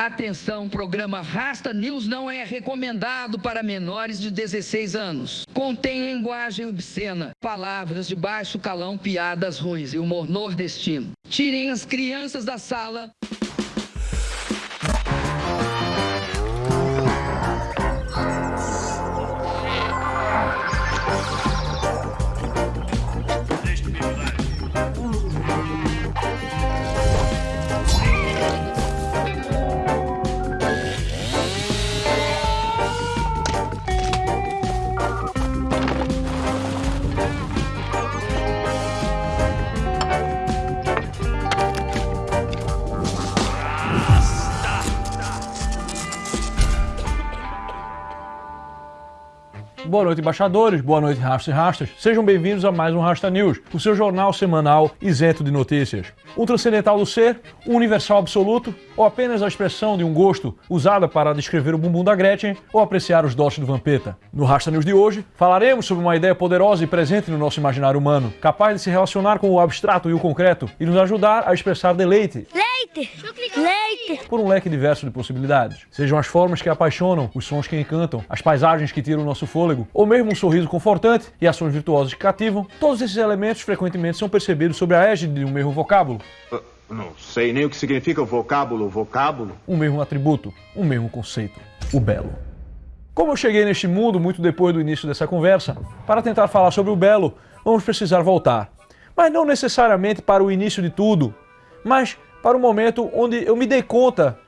Atenção, programa Rasta News não é recomendado para menores de 16 anos. Contém linguagem obscena, palavras de baixo calão, piadas ruins e humor nordestino. Tirem as crianças da sala. Boa noite, embaixadores. Boa noite, rastas e rastas. Sejam bem-vindos a mais um Rasta News, o seu jornal semanal isento de notícias. O transcendental do ser, o universal absoluto, ou apenas a expressão de um gosto usada para descrever o bumbum da Gretchen ou apreciar os dotes do Vampeta. No Rasta News de hoje, falaremos sobre uma ideia poderosa e presente no nosso imaginário humano, capaz de se relacionar com o abstrato e o concreto e nos ajudar a expressar deleite. Leite! Leite! Por um leque diverso de possibilidades. Sejam as formas que apaixonam, os sons que encantam, as paisagens que tiram o nosso fôlego, ou mesmo um sorriso confortante e ações virtuosas que cativam, todos esses elementos frequentemente são percebidos sobre a égide de um mesmo vocábulo. Uh, não sei nem o que significa o vocábulo, vocábulo. Um mesmo atributo, um mesmo conceito, o belo. Como eu cheguei neste mundo muito depois do início dessa conversa, para tentar falar sobre o belo, vamos precisar voltar. Mas não necessariamente para o início de tudo, mas para o momento onde eu me dei conta,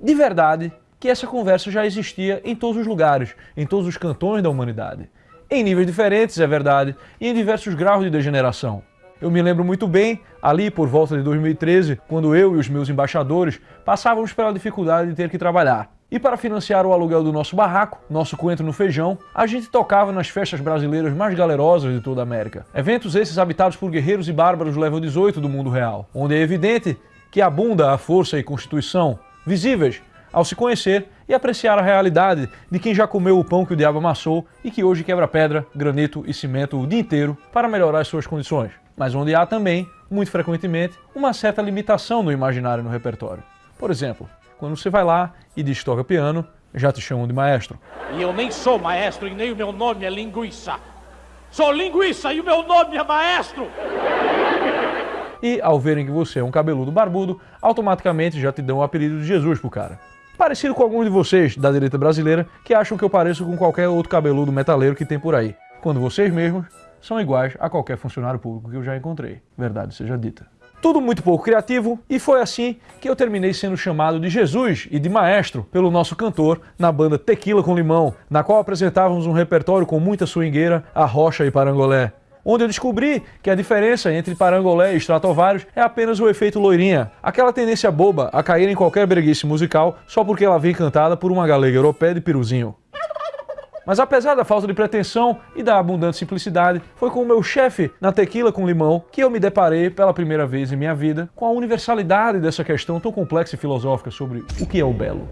de verdade, que essa conversa já existia em todos os lugares, em todos os cantões da humanidade. Em níveis diferentes, é verdade, e em diversos graus de degeneração. Eu me lembro muito bem, ali por volta de 2013, quando eu e os meus embaixadores passávamos pela dificuldade de ter que trabalhar. E para financiar o aluguel do nosso barraco, nosso coentro no feijão, a gente tocava nas festas brasileiras mais galerosas de toda a América. Eventos esses habitados por guerreiros e bárbaros level 18 do mundo real, onde é evidente que abunda a força e constituição, visíveis ao se conhecer e apreciar a realidade de quem já comeu o pão que o diabo amassou e que hoje quebra pedra, granito e cimento o dia inteiro para melhorar as suas condições. Mas onde há também, muito frequentemente, uma certa limitação no imaginário no repertório. Por exemplo, quando você vai lá e diz toca piano, já te chamam de maestro. E eu nem sou maestro e nem o meu nome é linguiça. Sou linguiça e o meu nome é maestro! E ao verem que você é um cabeludo barbudo, automaticamente já te dão o apelido de Jesus pro cara. Parecido com alguns de vocês da direita brasileira que acham que eu pareço com qualquer outro cabeludo metaleiro que tem por aí, quando vocês mesmos são iguais a qualquer funcionário público que eu já encontrei. Verdade seja dita. Tudo muito pouco criativo, e foi assim que eu terminei sendo chamado de Jesus e de maestro pelo nosso cantor na banda Tequila com Limão, na qual apresentávamos um repertório com muita swingueira, arrocha e parangolé onde eu descobri que a diferença entre parangolé e Stratovarius é apenas o efeito loirinha, aquela tendência boba a cair em qualquer breguice musical só porque ela vem cantada por uma galega europeia de piruzinho. Mas apesar da falta de pretensão e da abundante simplicidade, foi com o meu chefe na Tequila com Limão que eu me deparei pela primeira vez em minha vida com a universalidade dessa questão tão complexa e filosófica sobre o que é o belo.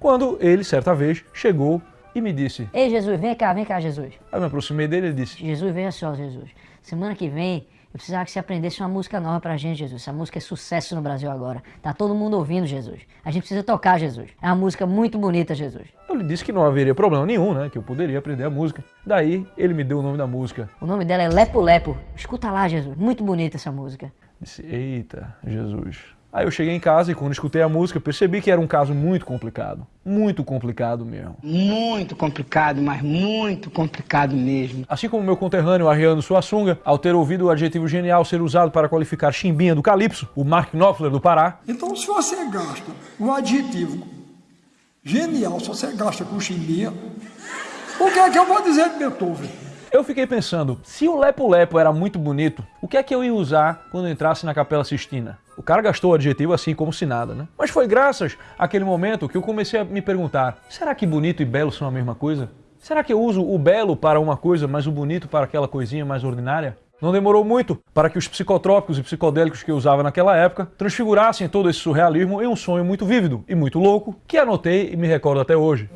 Quando ele, certa vez, chegou e me disse: Ei, Jesus, vem cá, vem cá, Jesus. Aí eu me aproximei dele e disse: Jesus, veja só, Jesus. Semana que vem eu precisava que você aprendesse uma música nova pra gente, Jesus. Essa música é sucesso no Brasil agora. Tá todo mundo ouvindo, Jesus. A gente precisa tocar, Jesus. É uma música muito bonita, Jesus. Eu lhe disse que não haveria problema nenhum, né? Que eu poderia aprender a música. Daí ele me deu o nome da música. O nome dela é Lepo Lepo. Escuta lá, Jesus. Muito bonita essa música. Disse: Eita, Jesus. Aí eu cheguei em casa e quando escutei a música percebi que era um caso muito complicado. Muito complicado mesmo. Muito complicado, mas muito complicado mesmo. Assim como meu conterrâneo Ariano Suassunga, ao ter ouvido o adjetivo genial ser usado para qualificar Chimbinha do Calypso, o Mark Knopfler do Pará. Então se você gasta um adjetivo genial, se você gasta com Chimbinha, o que é que eu vou dizer de Beethoven? Eu fiquei pensando, se o Lepo Lepo era muito bonito, o que é que eu ia usar quando entrasse na Capela Sistina? O cara gastou o adjetivo assim como se nada, né? Mas foi graças àquele momento que eu comecei a me perguntar, será que bonito e belo são a mesma coisa? Será que eu uso o belo para uma coisa, mas o bonito para aquela coisinha mais ordinária? Não demorou muito para que os psicotrópicos e psicodélicos que eu usava naquela época transfigurassem todo esse surrealismo em um sonho muito vívido e muito louco que anotei e me recordo até hoje.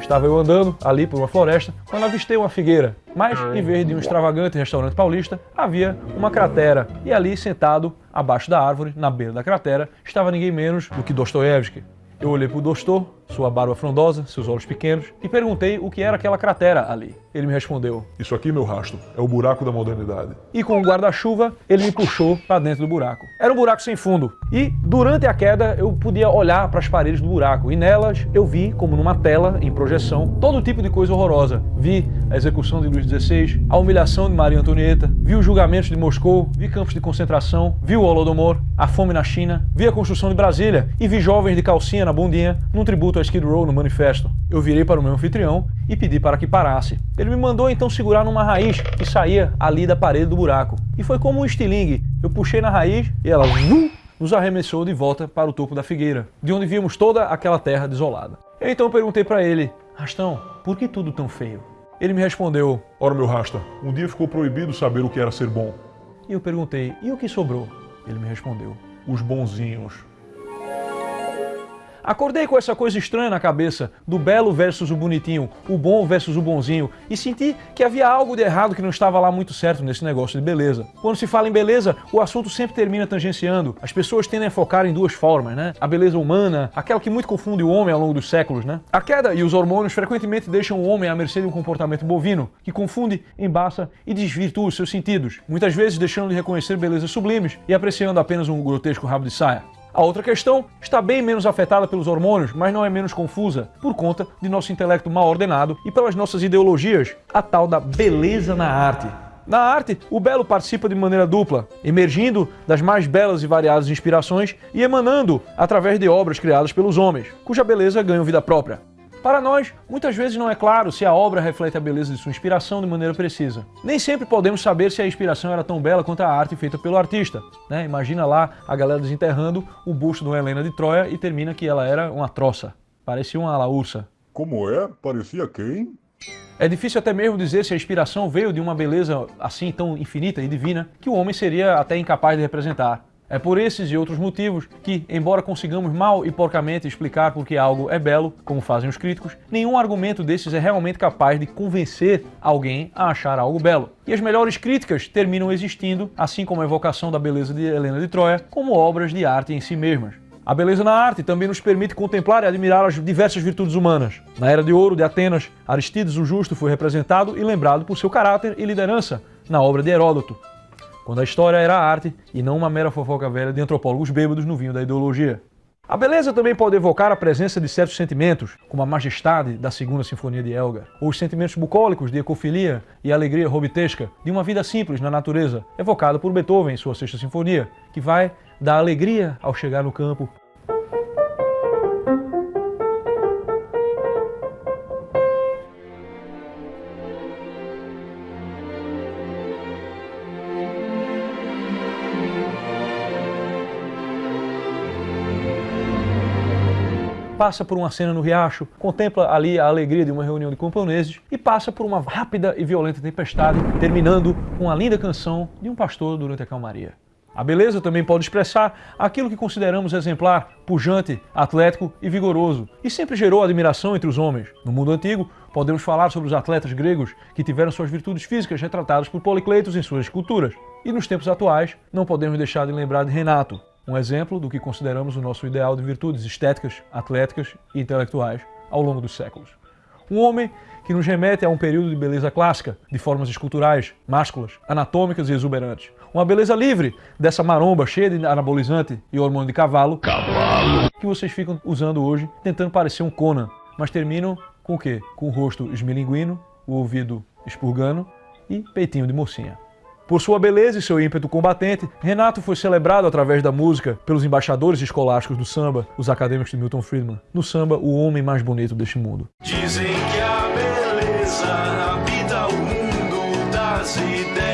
Estava eu andando ali por uma floresta quando avistei uma figueira, mas em vez de um extravagante restaurante paulista, havia uma cratera e ali sentado abaixo da árvore, na beira da cratera, estava ninguém menos do que Dostoiévski. Eu olhei para o Dostor, sua barba frondosa, seus olhos pequenos, e perguntei o que era aquela cratera ali. Ele me respondeu. Isso aqui, meu rastro, é o buraco da modernidade. E com o guarda-chuva, ele me puxou para dentro do buraco. Era um buraco sem fundo. E durante a queda, eu podia olhar para as paredes do buraco. E nelas, eu vi, como numa tela, em projeção, todo tipo de coisa horrorosa. Vi a execução de Luís XVI, a humilhação de Maria Antonieta, vi os julgamentos de Moscou, vi campos de concentração, vi o Holodomor, a fome na China, vi a construção de Brasília e vi jovens de calcinha na bundinha num tributo a Skid Row no manifesto. Eu virei para o meu anfitrião e pedi para que parasse. Ele me mandou então segurar numa raiz que saía ali da parede do buraco. E foi como um estilingue. Eu puxei na raiz e ela uh, nos arremessou de volta para o topo da figueira, de onde víamos toda aquela terra desolada. Eu então perguntei para ele, Rastão, por que tudo tão feio? Ele me respondeu, Ora, meu rasta, um dia ficou proibido saber o que era ser bom. E eu perguntei, e o que sobrou? Ele me respondeu, Os bonzinhos. Acordei com essa coisa estranha na cabeça, do belo versus o bonitinho, o bom versus o bonzinho, e senti que havia algo de errado que não estava lá muito certo nesse negócio de beleza. Quando se fala em beleza, o assunto sempre termina tangenciando. As pessoas tendem a focar em duas formas, né? A beleza humana, aquela que muito confunde o homem ao longo dos séculos, né? A queda e os hormônios frequentemente deixam o homem à mercê de um comportamento bovino, que confunde, embaça e desvirtua os seus sentidos, muitas vezes deixando de reconhecer belezas sublimes e apreciando apenas um grotesco rabo de saia. A outra questão está bem menos afetada pelos hormônios, mas não é menos confusa, por conta de nosso intelecto mal ordenado e pelas nossas ideologias, a tal da beleza na arte. Na arte, o belo participa de maneira dupla, emergindo das mais belas e variadas inspirações e emanando através de obras criadas pelos homens, cuja beleza ganha vida própria. Para nós, muitas vezes não é claro se a obra reflete a beleza de sua inspiração de maneira precisa. Nem sempre podemos saber se a inspiração era tão bela quanto a arte feita pelo artista. Né? Imagina lá a galera desenterrando o busto de uma Helena de Troia e termina que ela era uma troça. Parecia uma laursa. Como é? Parecia quem? É difícil até mesmo dizer se a inspiração veio de uma beleza assim tão infinita e divina que o homem seria até incapaz de representar. É por esses e outros motivos que, embora consigamos mal e porcamente explicar por que algo é belo, como fazem os críticos, nenhum argumento desses é realmente capaz de convencer alguém a achar algo belo. E as melhores críticas terminam existindo, assim como a evocação da beleza de Helena de Troia, como obras de arte em si mesmas. A beleza na arte também nos permite contemplar e admirar as diversas virtudes humanas. Na Era de Ouro de Atenas, Aristides o Justo foi representado e lembrado por seu caráter e liderança na obra de Heródoto, quando a história era arte e não uma mera fofoca velha de antropólogos bêbados no vinho da ideologia. A beleza também pode evocar a presença de certos sentimentos, como a majestade da Segunda Sinfonia de Elgar, ou os sentimentos bucólicos de ecofilia e alegria robitesca de uma vida simples na natureza, evocada por Beethoven em sua Sexta Sinfonia, que vai dar alegria ao chegar no campo passa por uma cena no riacho, contempla ali a alegria de uma reunião de camponeses e passa por uma rápida e violenta tempestade, terminando com uma linda canção de um pastor durante a calmaria. A beleza também pode expressar aquilo que consideramos exemplar, pujante, atlético e vigoroso, e sempre gerou admiração entre os homens. No mundo antigo, podemos falar sobre os atletas gregos que tiveram suas virtudes físicas retratadas por Policleitos em suas esculturas. E nos tempos atuais, não podemos deixar de lembrar de Renato, um exemplo do que consideramos o nosso ideal de virtudes estéticas, atléticas e intelectuais ao longo dos séculos. Um homem que nos remete a um período de beleza clássica, de formas esculturais, másculas, anatômicas e exuberantes. Uma beleza livre dessa maromba cheia de anabolizante e hormônio de cavalo, cavalo, que vocês ficam usando hoje, tentando parecer um Conan, mas terminam com o quê? Com o rosto esmilinguino, o ouvido expurgando e peitinho de mocinha. Por sua beleza e seu ímpeto combatente, Renato foi celebrado através da música pelos embaixadores escolásticos do samba, os acadêmicos de Milton Friedman, no samba O Homem Mais Bonito deste Mundo. Dizem que a beleza habita o mundo das ideias,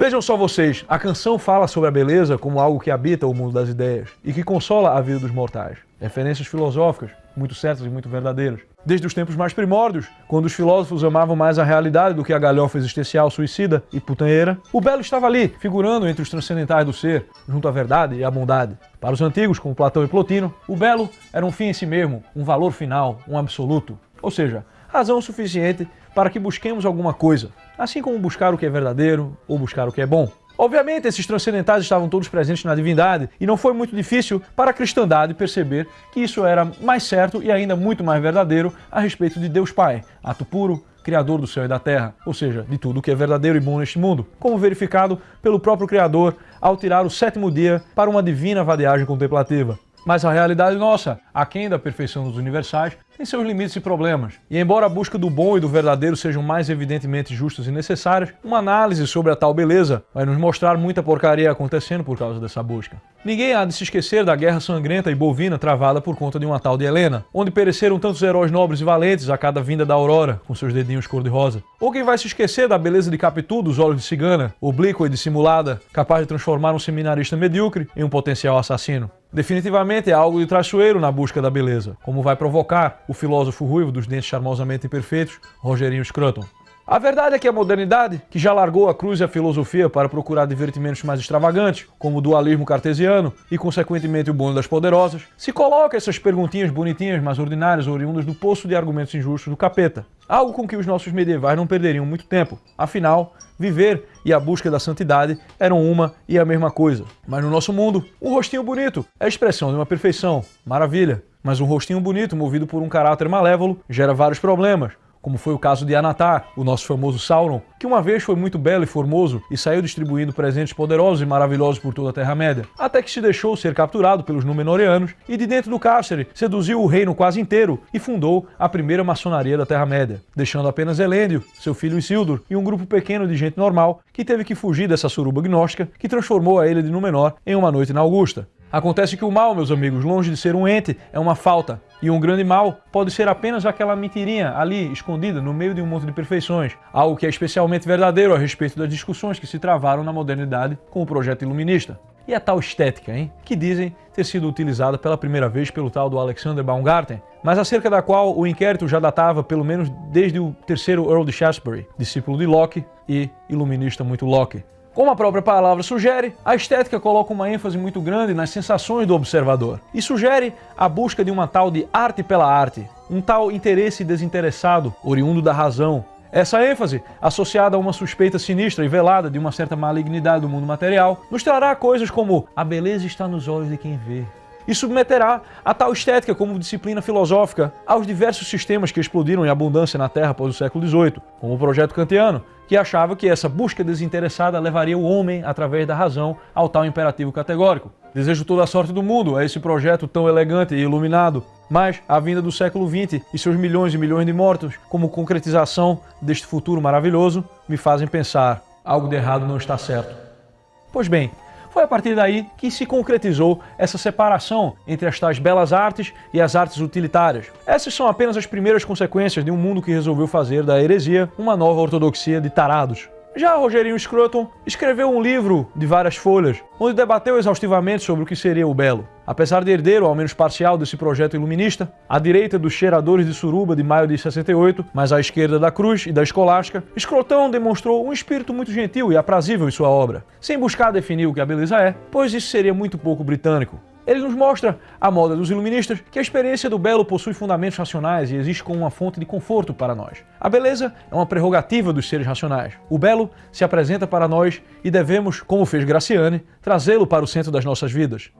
Vejam só vocês, a canção fala sobre a beleza como algo que habita o mundo das ideias e que consola a vida dos mortais. Referências filosóficas, muito certas e muito verdadeiras. Desde os tempos mais primórdios, quando os filósofos amavam mais a realidade do que a galhofa existencial suicida e putanheira, o belo estava ali, figurando entre os transcendentais do ser, junto à verdade e à bondade. Para os antigos, como Platão e Plotino, o belo era um fim em si mesmo, um valor final, um absoluto. Ou seja, razão suficiente para que busquemos alguma coisa, assim como buscar o que é verdadeiro ou buscar o que é bom. Obviamente, esses transcendentais estavam todos presentes na divindade e não foi muito difícil para a cristandade perceber que isso era mais certo e ainda muito mais verdadeiro a respeito de Deus Pai, ato puro, Criador do céu e da terra, ou seja, de tudo que é verdadeiro e bom neste mundo, como verificado pelo próprio Criador ao tirar o sétimo dia para uma divina vadiagem contemplativa. Mas a realidade nossa, aquém da perfeição dos universais, tem seus limites e problemas. E embora a busca do bom e do verdadeiro sejam mais evidentemente justas e necessárias, uma análise sobre a tal beleza vai nos mostrar muita porcaria acontecendo por causa dessa busca. Ninguém há de se esquecer da guerra sangrenta e bovina travada por conta de uma tal de Helena, onde pereceram tantos heróis nobres e valentes a cada vinda da aurora, com seus dedinhos cor-de-rosa. Ou quem vai se esquecer da beleza de Capitu dos olhos de cigana, oblíqua e dissimulada, capaz de transformar um seminarista medíocre em um potencial assassino. Definitivamente é algo de traiçoeiro na busca da beleza, como vai provocar o filósofo ruivo dos dentes charmosamente imperfeitos, Rogerinho Scruton. A verdade é que a modernidade, que já largou a cruz e a filosofia para procurar divertimentos mais extravagantes, como o dualismo cartesiano e, consequentemente, o bônus das poderosas, se coloca essas perguntinhas bonitinhas, mas ordinárias, oriundas do poço de argumentos injustos do capeta. Algo com que os nossos medievais não perderiam muito tempo. Afinal, viver e a busca da santidade eram uma e a mesma coisa. Mas no nosso mundo, um rostinho bonito é a expressão de uma perfeição. Maravilha. Mas um rostinho bonito, movido por um caráter malévolo, gera vários problemas como foi o caso de Anatar, o nosso famoso Sauron, que uma vez foi muito belo e formoso e saiu distribuindo presentes poderosos e maravilhosos por toda a Terra-média, até que se deixou ser capturado pelos Númenóreanos e de dentro do cárcere seduziu o reino quase inteiro e fundou a primeira maçonaria da Terra-média, deixando apenas Elêndio, seu filho Isildur e um grupo pequeno de gente normal que teve que fugir dessa suruba gnóstica que transformou a ilha de Númenor em uma noite na Augusta. Acontece que o mal, meus amigos, longe de ser um ente, é uma falta. E um grande mal pode ser apenas aquela mentirinha ali, escondida, no meio de um monte de perfeições. Algo que é especialmente verdadeiro a respeito das discussões que se travaram na modernidade com o projeto iluminista. E a tal estética, hein? Que dizem ter sido utilizada pela primeira vez pelo tal do Alexander Baumgarten, mas acerca da qual o inquérito já datava pelo menos desde o terceiro Earl de Shaftesbury, discípulo de Locke e iluminista muito Locke. Como a própria palavra sugere, a estética coloca uma ênfase muito grande nas sensações do observador e sugere a busca de uma tal de arte pela arte, um tal interesse desinteressado, oriundo da razão. Essa ênfase, associada a uma suspeita sinistra e velada de uma certa malignidade do mundo material, nos trará coisas como a beleza está nos olhos de quem vê, e submeterá a tal estética como disciplina filosófica aos diversos sistemas que explodiram em abundância na Terra após o século XVIII, como o projeto kantiano, que achava que essa busca desinteressada levaria o homem, através da razão, ao tal imperativo categórico. Desejo toda a sorte do mundo a esse projeto tão elegante e iluminado, mas a vinda do século XX e seus milhões e milhões de mortos, como concretização deste futuro maravilhoso, me fazem pensar, algo de errado não está certo. Pois bem, foi a partir daí que se concretizou essa separação entre as tais belas artes e as artes utilitárias. Essas são apenas as primeiras consequências de um mundo que resolveu fazer da heresia uma nova ortodoxia de tarados. Já Rogerinho Scruton escreveu um livro de várias folhas, onde debateu exaustivamente sobre o que seria o belo. Apesar de herdeiro, ao menos parcial, desse projeto iluminista, à direita dos cheiradores de suruba de maio de 68, mas à esquerda da cruz e da escolástica, Scrotão demonstrou um espírito muito gentil e aprazível em sua obra, sem buscar definir o que a beleza é, pois isso seria muito pouco britânico. Ele nos mostra, à moda dos iluministas, que a experiência do belo possui fundamentos racionais e existe como uma fonte de conforto para nós. A beleza é uma prerrogativa dos seres racionais. O belo se apresenta para nós e devemos, como fez Graciane, trazê-lo para o centro das nossas vidas.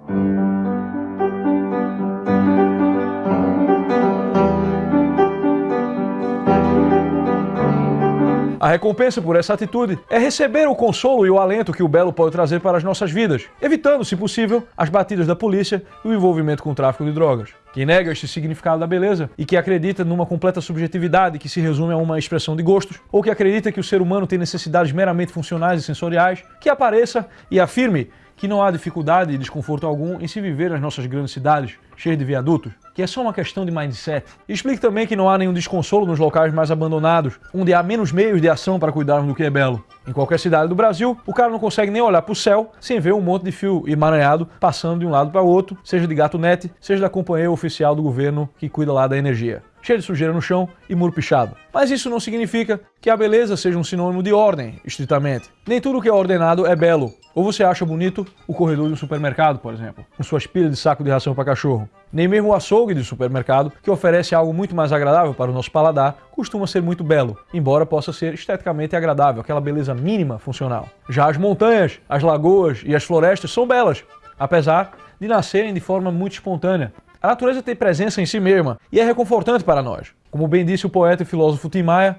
A recompensa por essa atitude é receber o consolo e o alento que o belo pode trazer para as nossas vidas, evitando, se possível, as batidas da polícia e o envolvimento com o tráfico de drogas. Quem nega este significado da beleza e que acredita numa completa subjetividade que se resume a uma expressão de gostos, ou que acredita que o ser humano tem necessidades meramente funcionais e sensoriais, que apareça e afirme que não há dificuldade e desconforto algum em se viver nas nossas grandes cidades, cheias de viadutos, que é só uma questão de mindset. Explique também que não há nenhum desconsolo nos locais mais abandonados, onde há menos meios de ação para cuidarmos do que é belo. Em qualquer cidade do Brasil, o cara não consegue nem olhar para o céu sem ver um monte de fio emaranhado passando de um lado para o outro, seja de gato net, seja da companhia oficial do governo que cuida lá da energia cheio de sujeira no chão e muro pichado. Mas isso não significa que a beleza seja um sinônimo de ordem, estritamente. Nem tudo que é ordenado é belo. Ou você acha bonito o corredor de um supermercado, por exemplo, com suas pilhas de saco de ração para cachorro. Nem mesmo o açougue de supermercado, que oferece algo muito mais agradável para o nosso paladar, costuma ser muito belo, embora possa ser esteticamente agradável, aquela beleza mínima funcional. Já as montanhas, as lagoas e as florestas são belas, apesar de nascerem de forma muito espontânea, a natureza tem presença em si mesma e é reconfortante para nós. Como bem disse o poeta e filósofo Tim Maia,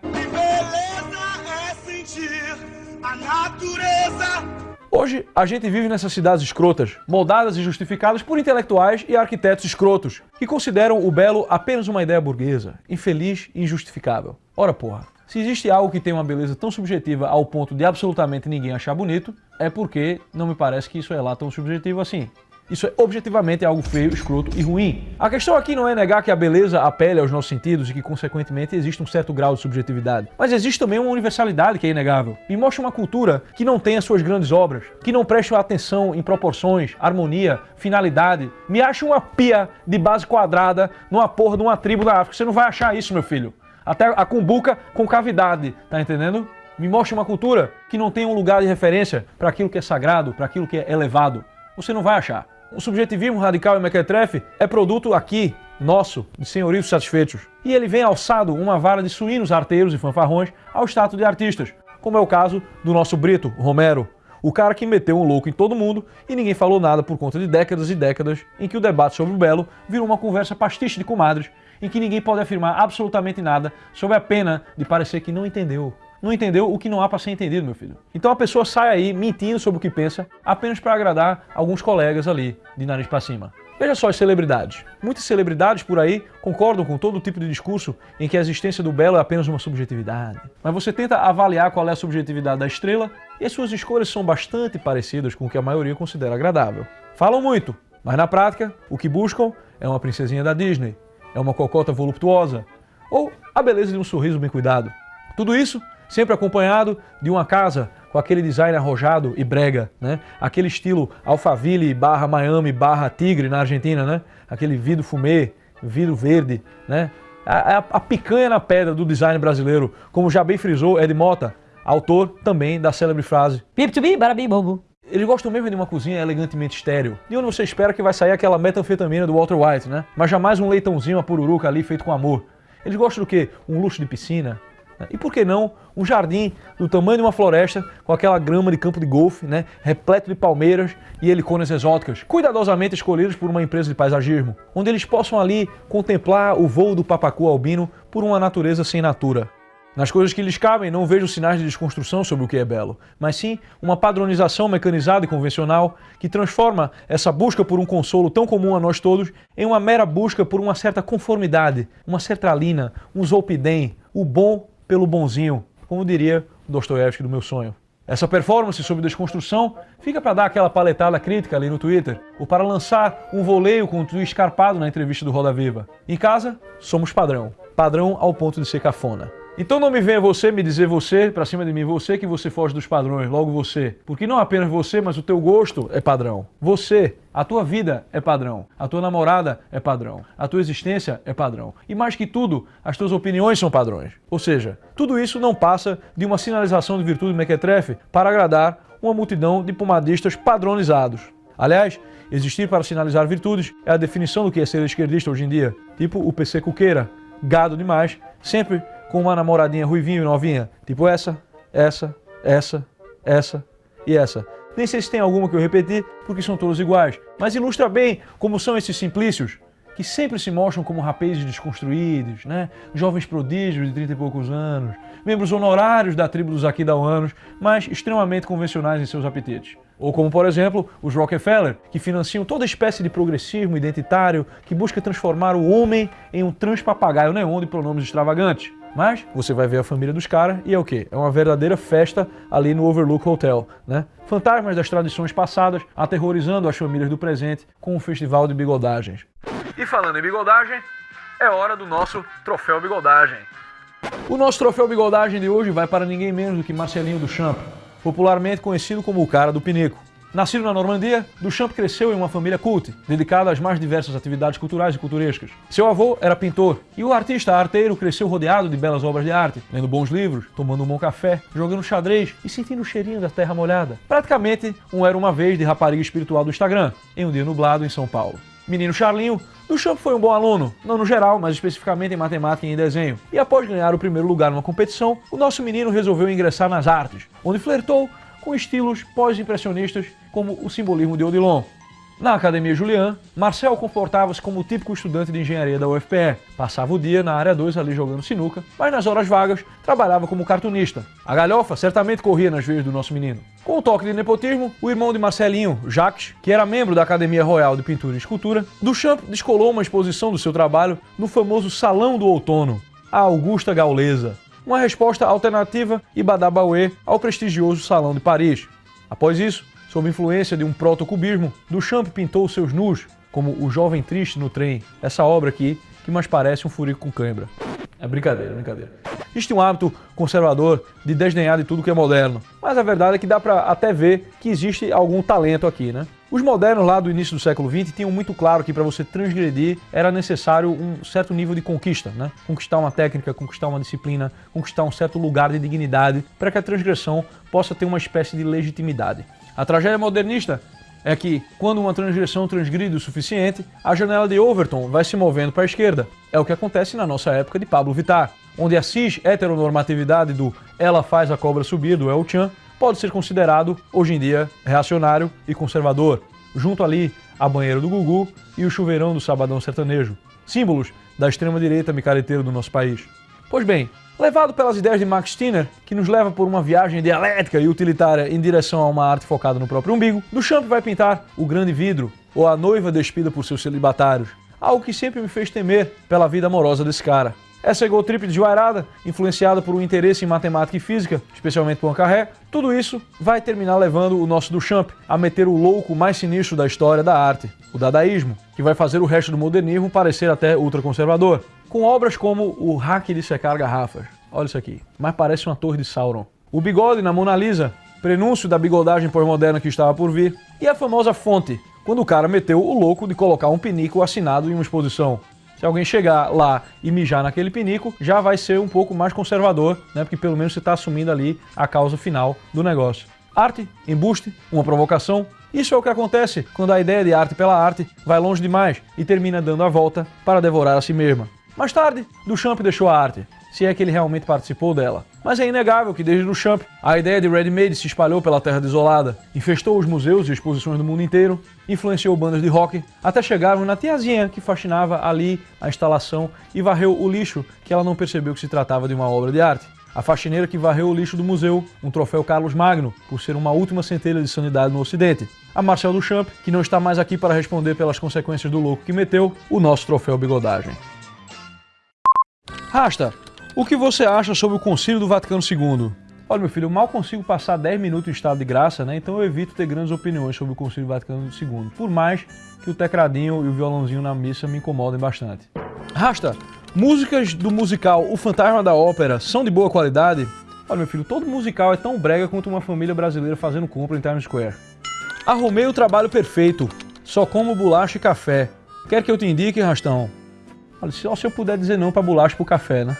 Hoje, a gente vive nessas cidades escrotas, moldadas e justificadas por intelectuais e arquitetos escrotos, que consideram o belo apenas uma ideia burguesa, infeliz e injustificável. Ora porra, se existe algo que tem uma beleza tão subjetiva ao ponto de absolutamente ninguém achar bonito, é porque não me parece que isso é lá tão subjetivo assim. Isso é objetivamente algo feio, escroto e ruim. A questão aqui não é negar que a beleza apele aos nossos sentidos e que, consequentemente, existe um certo grau de subjetividade. Mas existe também uma universalidade que é inegável. Me mostra uma cultura que não tenha suas grandes obras, que não preste atenção em proporções, harmonia, finalidade. Me acha uma pia de base quadrada numa porra de uma tribo da África. Você não vai achar isso, meu filho. Até a cumbuca com cavidade, tá entendendo? Me mostra uma cultura que não tem um lugar de referência para aquilo que é sagrado, para aquilo que é elevado. Você não vai achar. O subjetivismo radical e mequetrefe é produto aqui, nosso, de senhorios satisfeitos. E ele vem alçado uma vara de suínos arteiros e fanfarrões ao status de artistas, como é o caso do nosso Brito, Romero, o cara que meteu um louco em todo mundo e ninguém falou nada por conta de décadas e décadas em que o debate sobre o belo virou uma conversa pastiche de comadres, em que ninguém pode afirmar absolutamente nada sob a pena de parecer que não entendeu não entendeu o que não há para ser entendido, meu filho. Então a pessoa sai aí mentindo sobre o que pensa apenas para agradar alguns colegas ali, de nariz para cima. Veja só as celebridades. Muitas celebridades por aí concordam com todo tipo de discurso em que a existência do belo é apenas uma subjetividade. Mas você tenta avaliar qual é a subjetividade da estrela e as suas escolhas são bastante parecidas com o que a maioria considera agradável. Falam muito, mas na prática, o que buscam é uma princesinha da Disney, é uma cocota voluptuosa ou a beleza de um sorriso bem cuidado. Tudo isso sempre acompanhado de uma casa com aquele design arrojado e brega, né? Aquele estilo Alphaville barra Miami barra Tigre na Argentina, né? Aquele vidro fumê, vidro verde, né? A, a, a, picanha na pedra do design brasileiro, como já bem frisou Ed Mota, autor também da célebre frase Pip to be, barabi, bobo. Eles gostam mesmo de uma cozinha elegantemente estéreo. De onde você espera que vai sair aquela metanfetamina do Walter White, né? Mas jamais um leitãozinho a pururuca ali feito com amor. Eles gostam do quê? Um luxo de piscina, e por que não um jardim do tamanho de uma floresta, com aquela grama de campo de golfe, né, repleto de palmeiras e heliconas exóticas, cuidadosamente escolhidos por uma empresa de paisagismo, onde eles possam ali contemplar o voo do papacu albino por uma natureza sem natura. Nas coisas que lhes cabem, não vejo sinais de desconstrução sobre o que é belo, mas sim uma padronização mecanizada e convencional que transforma essa busca por um consolo tão comum a nós todos em uma mera busca por uma certa conformidade, uma sertralina, um zolpidem, o bom pelo bonzinho, como diria Dostoiévski do meu sonho. Essa performance sobre desconstrução fica para dar aquela paletada crítica ali no Twitter, ou para lançar um voleio com um tweet escarpado na entrevista do Roda Viva. Em casa, somos padrão. Padrão ao ponto de ser cafona. Então não me venha você me dizer você, pra cima de mim, você que você foge dos padrões, logo você. Porque não apenas você, mas o teu gosto é padrão. Você, a tua vida é padrão. A tua namorada é padrão. A tua existência é padrão. E mais que tudo, as tuas opiniões são padrões. Ou seja, tudo isso não passa de uma sinalização de virtude mequetrefe para agradar uma multidão de pomadistas padronizados. Aliás, existir para sinalizar virtudes é a definição do que é ser esquerdista hoje em dia. Tipo o PC Cuqueira, gado demais, sempre com uma namoradinha ruivinho e novinha, tipo essa, essa, essa, essa e essa. Nem sei se tem alguma que eu repeti, porque são todos iguais, mas ilustra bem como são esses simplícios, que sempre se mostram como rapazes desconstruídos, né? jovens prodígios de 30 e poucos anos, membros honorários da tribo dos aquidauanos, mas extremamente convencionais em seus apetites. Ou como, por exemplo, os Rockefeller, que financiam toda espécie de progressismo identitário que busca transformar o homem em um transpapagaio neon de pronomes extravagantes. Mas você vai ver a família dos caras e é o quê? É uma verdadeira festa ali no Overlook Hotel, né? Fantasmas das tradições passadas aterrorizando as famílias do presente com um festival de bigodagens. E falando em bigodagem, é hora do nosso troféu bigodagem. O nosso troféu bigodagem de hoje vai para ninguém menos do que Marcelinho Duchamp, popularmente conhecido como o cara do pinico. Nascido na Normandia, Duchamp cresceu em uma família cult, dedicada às mais diversas atividades culturais e culturescas. Seu avô era pintor, e o artista arteiro cresceu rodeado de belas obras de arte, lendo bons livros, tomando um bom café, jogando xadrez e sentindo o cheirinho da terra molhada. Praticamente um era uma vez de rapariga espiritual do Instagram, em um dia nublado em São Paulo. Menino Charlinho, Duchamp foi um bom aluno, não no geral, mas especificamente em matemática e em desenho. E após ganhar o primeiro lugar numa competição, o nosso menino resolveu ingressar nas artes, onde flertou com estilos pós-impressionistas como o simbolismo de Odilon. Na Academia Julian, Marcel comportava-se como o típico estudante de engenharia da UFPE. Passava o dia na área 2 ali jogando sinuca, mas nas horas vagas trabalhava como cartunista. A galhofa certamente corria nas veias do nosso menino. Com o toque de nepotismo, o irmão de Marcelinho, Jacques, que era membro da Academia Royal de Pintura e Escultura, Duchamp descolou uma exposição do seu trabalho no famoso Salão do Outono, a Augusta Gaulesa, uma resposta alternativa e badabauê ao prestigioso Salão de Paris. Após isso, sob influência de um protocubismo, Duchamp pintou seus nus, como O Jovem Triste no Trem, essa obra aqui, que mais parece um furico com cãibra. É brincadeira, brincadeira. Existe um hábito conservador de desdenhar de tudo que é moderno, mas a verdade é que dá para até ver que existe algum talento aqui, né? Os modernos lá do início do século XX tinham muito claro que para você transgredir era necessário um certo nível de conquista, né? Conquistar uma técnica, conquistar uma disciplina, conquistar um certo lugar de dignidade para que a transgressão possa ter uma espécie de legitimidade. A tragédia modernista é que, quando uma transgressão transgride o suficiente, a janela de Overton vai se movendo para a esquerda. É o que acontece na nossa época de Pablo Vittar, onde a cis-heteronormatividade do ela faz a cobra subir do El Chan pode ser considerado, hoje em dia, reacionário e conservador, junto ali a banheira do Gugu e o chuveirão do Sabadão Sertanejo, símbolos da extrema-direita micareteira do nosso país. Pois bem, levado pelas ideias de Max Stirner, que nos leva por uma viagem dialética e utilitária em direção a uma arte focada no próprio umbigo, Duchamp vai pintar o grande vidro, ou a noiva despida por seus celibatários, algo que sempre me fez temer pela vida amorosa desse cara. Essa ego trip de Joairada, influenciada por um interesse em matemática e física, especialmente Poincaré, tudo isso vai terminar levando o nosso Duchamp a meter o louco mais sinistro da história da arte, o dadaísmo, que vai fazer o resto do modernismo parecer até ultraconservador, com obras como o hack de secar garrafas. Olha isso aqui, mas parece uma torre de Sauron. O bigode na Mona Lisa, prenúncio da bigodagem pós-moderna que estava por vir, e a famosa fonte, quando o cara meteu o louco de colocar um pinico assinado em uma exposição. Se alguém chegar lá e mijar naquele pinico, já vai ser um pouco mais conservador, né? Porque pelo menos você está assumindo ali a causa final do negócio. Arte, embuste, uma provocação. Isso é o que acontece quando a ideia de arte pela arte vai longe demais e termina dando a volta para devorar a si mesma. Mais tarde, Duchamp deixou a arte, se é que ele realmente participou dela. Mas é inegável que desde Duchamp, a ideia de ready-made se espalhou pela terra desolada, infestou os museus e exposições do mundo inteiro, influenciou bandas de rock, até chegarmos na tiazinha que faxinava ali a instalação e varreu o lixo que ela não percebeu que se tratava de uma obra de arte. A faxineira que varreu o lixo do museu, um troféu Carlos Magno, por ser uma última centelha de sanidade no Ocidente. A Marcel Duchamp, que não está mais aqui para responder pelas consequências do louco que meteu, o nosso troféu bigodagem. Rasta, o que você acha sobre o Concílio do Vaticano II? Olha, meu filho, eu mal consigo passar 10 minutos em estado de graça, né? Então eu evito ter grandes opiniões sobre o Concílio Vaticano II. Por mais que o tecladinho e o violãozinho na missa me incomodem bastante. Rasta, músicas do musical O Fantasma da Ópera são de boa qualidade? Olha, meu filho, todo musical é tão brega quanto uma família brasileira fazendo compra em Times Square. Arrumei o trabalho perfeito. Só como bolacha e café. Quer que eu te indique, Rastão? Olha, só se eu puder dizer não pra bolacha e pro café, né?